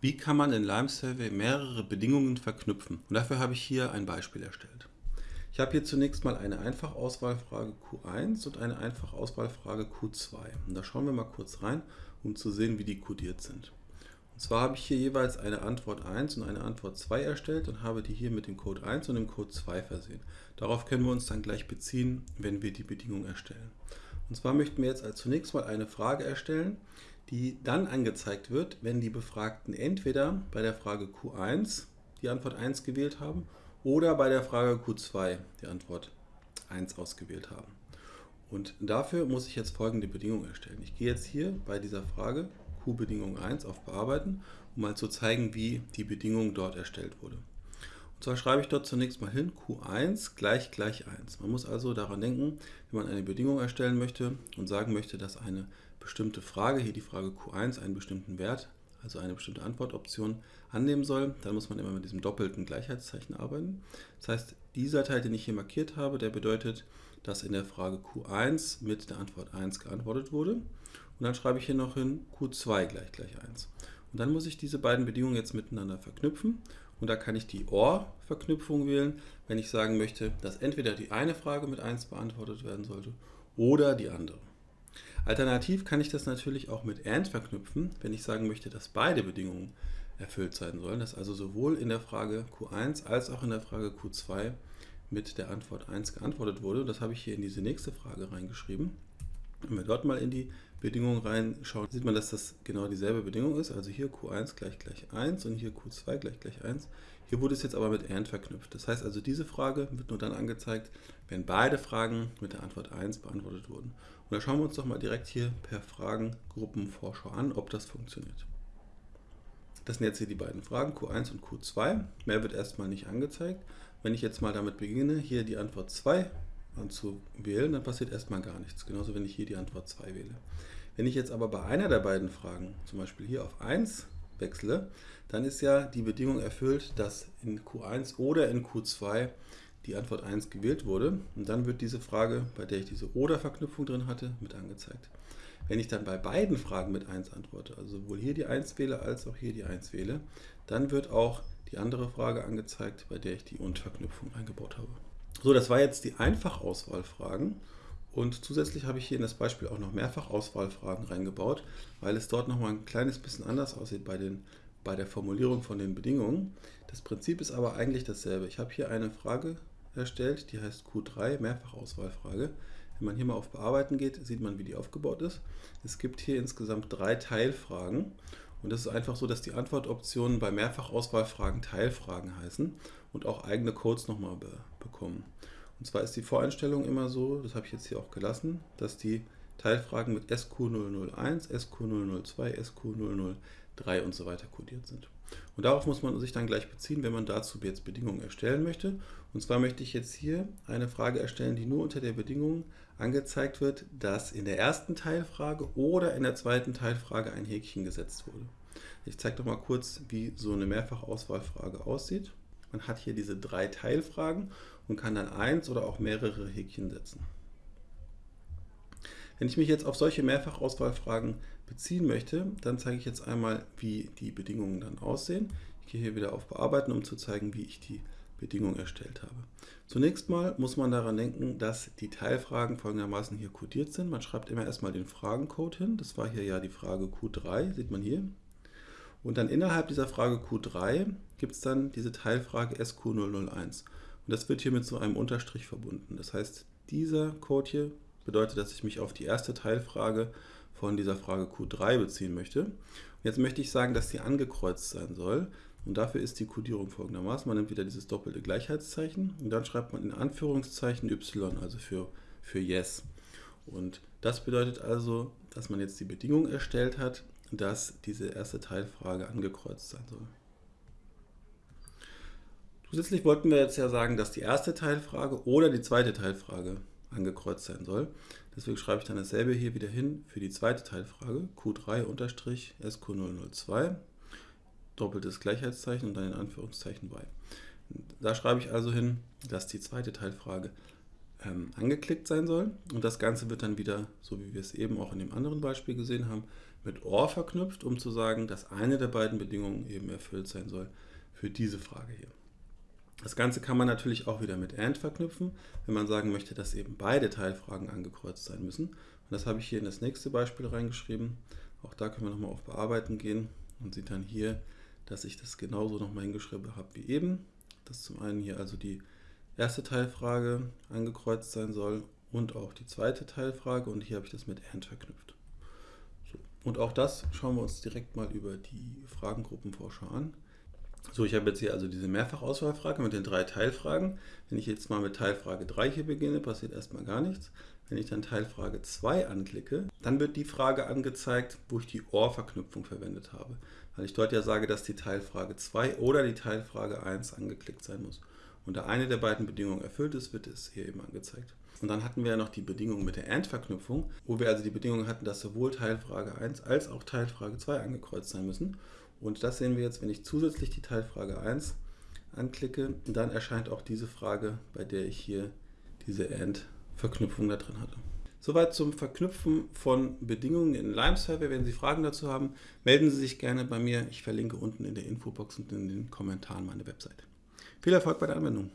Wie kann man in Lime Survey mehrere Bedingungen verknüpfen? Und dafür habe ich hier ein Beispiel erstellt. Ich habe hier zunächst mal eine Einfachauswahlfrage Q1 und eine Einfachauswahlfrage Q2. Und da schauen wir mal kurz rein, um zu sehen, wie die kodiert sind. Und zwar habe ich hier jeweils eine Antwort 1 und eine Antwort 2 erstellt und habe die hier mit dem Code 1 und dem Code 2 versehen. Darauf können wir uns dann gleich beziehen, wenn wir die Bedingung erstellen. Und zwar möchten wir jetzt als zunächst mal eine Frage erstellen, die dann angezeigt wird, wenn die Befragten entweder bei der Frage Q1 die Antwort 1 gewählt haben oder bei der Frage Q2 die Antwort 1 ausgewählt haben. Und dafür muss ich jetzt folgende Bedingung erstellen. Ich gehe jetzt hier bei dieser Frage Q-Bedingung 1 auf Bearbeiten, um mal zu zeigen, wie die Bedingung dort erstellt wurde. Und zwar schreibe ich dort zunächst mal hin Q1 gleich gleich 1. Man muss also daran denken, wenn man eine Bedingung erstellen möchte und sagen möchte, dass eine bestimmte Frage, hier die Frage Q1, einen bestimmten Wert, also eine bestimmte Antwortoption annehmen soll, dann muss man immer mit diesem doppelten Gleichheitszeichen arbeiten. Das heißt, dieser Teil, den ich hier markiert habe, der bedeutet, dass in der Frage Q1 mit der Antwort 1 geantwortet wurde. Und dann schreibe ich hier noch hin Q2 gleich gleich 1. Und dann muss ich diese beiden Bedingungen jetzt miteinander verknüpfen. Und da kann ich die OR-Verknüpfung wählen, wenn ich sagen möchte, dass entweder die eine Frage mit 1 beantwortet werden sollte oder die andere. Alternativ kann ich das natürlich auch mit AND verknüpfen, wenn ich sagen möchte, dass beide Bedingungen erfüllt sein sollen, dass also sowohl in der Frage Q1 als auch in der Frage Q2 mit der Antwort 1 geantwortet wurde. Das habe ich hier in diese nächste Frage reingeschrieben. Wenn wir dort mal in die Bedingungen reinschauen, sieht man, dass das genau dieselbe Bedingung ist. Also hier Q1 gleich gleich 1 und hier Q2 gleich gleich 1. Hier wurde es jetzt aber mit AND verknüpft. Das heißt also, diese Frage wird nur dann angezeigt, wenn beide Fragen mit der Antwort 1 beantwortet wurden. Und da schauen wir uns doch mal direkt hier per Fragengruppenvorschau an, ob das funktioniert. Das sind jetzt hier die beiden Fragen, Q1 und Q2. Mehr wird erstmal nicht angezeigt. Wenn ich jetzt mal damit beginne, hier die Antwort 2 anzuwählen, dann passiert erstmal gar nichts. Genauso, wenn ich hier die Antwort 2 wähle. Wenn ich jetzt aber bei einer der beiden Fragen, zum Beispiel hier auf 1 wechsle, dann ist ja die Bedingung erfüllt, dass in Q1 oder in Q2 die Antwort 1 gewählt wurde. Und dann wird diese Frage, bei der ich diese Oder-Verknüpfung drin hatte, mit angezeigt. Wenn ich dann bei beiden Fragen mit 1 antworte, also sowohl hier die 1 wähle als auch hier die 1 wähle, dann wird auch die andere Frage angezeigt, bei der ich die Und-Verknüpfung eingebaut habe. So, das war jetzt die Einfachauswahlfragen. Und zusätzlich habe ich hier in das Beispiel auch noch Mehrfachauswahlfragen reingebaut, weil es dort nochmal ein kleines bisschen anders aussieht bei, den, bei der Formulierung von den Bedingungen. Das Prinzip ist aber eigentlich dasselbe. Ich habe hier eine Frage erstellt, die heißt Q3, Mehrfachauswahlfrage. Wenn man hier mal auf Bearbeiten geht, sieht man, wie die aufgebaut ist. Es gibt hier insgesamt drei Teilfragen. Und das ist einfach so, dass die Antwortoptionen bei Mehrfachauswahlfragen Teilfragen heißen und auch eigene Codes nochmal be bekommen. Und zwar ist die Voreinstellung immer so, das habe ich jetzt hier auch gelassen, dass die Teilfragen mit SQ001, SQ002, SQ003 und so weiter kodiert sind. Und darauf muss man sich dann gleich beziehen, wenn man dazu jetzt Bedingungen erstellen möchte. Und zwar möchte ich jetzt hier eine Frage erstellen, die nur unter der Bedingung angezeigt wird, dass in der ersten Teilfrage oder in der zweiten Teilfrage ein Häkchen gesetzt wurde. Ich zeige doch mal kurz, wie so eine Mehrfachauswahlfrage aussieht. Man hat hier diese drei Teilfragen und kann dann eins oder auch mehrere Häkchen setzen. Wenn ich mich jetzt auf solche Mehrfachauswahlfragen beziehen möchte, dann zeige ich jetzt einmal, wie die Bedingungen dann aussehen. Ich gehe hier wieder auf Bearbeiten, um zu zeigen, wie ich die Bedingung erstellt habe. Zunächst mal muss man daran denken, dass die Teilfragen folgendermaßen hier kodiert sind. Man schreibt immer erstmal den Fragencode hin. Das war hier ja die Frage Q3, sieht man hier. Und dann innerhalb dieser Frage Q3 gibt es dann diese Teilfrage SQ001. Und das wird hier mit so einem Unterstrich verbunden. Das heißt, dieser Code hier bedeutet, dass ich mich auf die erste Teilfrage von dieser Frage Q3 beziehen möchte. Und jetzt möchte ich sagen, dass die angekreuzt sein soll. Und dafür ist die Codierung folgendermaßen. Man nimmt wieder dieses doppelte Gleichheitszeichen und dann schreibt man in Anführungszeichen y, also für, für Yes. Und das bedeutet also, dass man jetzt die Bedingung erstellt hat, dass diese erste Teilfrage angekreuzt sein soll. Zusätzlich wollten wir jetzt ja sagen, dass die erste Teilfrage oder die zweite Teilfrage angekreuzt sein soll. Deswegen schreibe ich dann dasselbe hier wieder hin für die zweite Teilfrage, Q3-SQ002, doppeltes Gleichheitszeichen und dann in Anführungszeichen y. Da schreibe ich also hin, dass die zweite Teilfrage ähm, angeklickt sein soll und das Ganze wird dann wieder, so wie wir es eben auch in dem anderen Beispiel gesehen haben, mit OR verknüpft, um zu sagen, dass eine der beiden Bedingungen eben erfüllt sein soll für diese Frage hier. Das Ganze kann man natürlich auch wieder mit AND verknüpfen, wenn man sagen möchte, dass eben beide Teilfragen angekreuzt sein müssen. Und das habe ich hier in das nächste Beispiel reingeschrieben. Auch da können wir nochmal auf Bearbeiten gehen und sieht dann hier, dass ich das genauso nochmal hingeschrieben habe wie eben. Dass zum einen hier also die erste Teilfrage angekreuzt sein soll und auch die zweite Teilfrage und hier habe ich das mit AND verknüpft. So. Und auch das schauen wir uns direkt mal über die Fragengruppenvorschau an. So, ich habe jetzt hier also diese Mehrfachauswahlfrage mit den drei Teilfragen. Wenn ich jetzt mal mit Teilfrage 3 hier beginne, passiert erstmal gar nichts. Wenn ich dann Teilfrage 2 anklicke, dann wird die Frage angezeigt, wo ich die OR-Verknüpfung verwendet habe. Weil ich dort ja sage, dass die Teilfrage 2 oder die Teilfrage 1 angeklickt sein muss. Und da eine der beiden Bedingungen erfüllt ist, wird es hier eben angezeigt. Und dann hatten wir ja noch die Bedingung mit der AND-Verknüpfung, wo wir also die Bedingung hatten, dass sowohl Teilfrage 1 als auch Teilfrage 2 angekreuzt sein müssen. Und das sehen wir jetzt, wenn ich zusätzlich die Teilfrage 1 anklicke, dann erscheint auch diese Frage, bei der ich hier diese AND-Verknüpfung da drin hatte. Soweit zum Verknüpfen von Bedingungen in Lime Survey. Wenn Sie Fragen dazu haben, melden Sie sich gerne bei mir. Ich verlinke unten in der Infobox und in den Kommentaren meine Website. Viel Erfolg bei der Anwendung!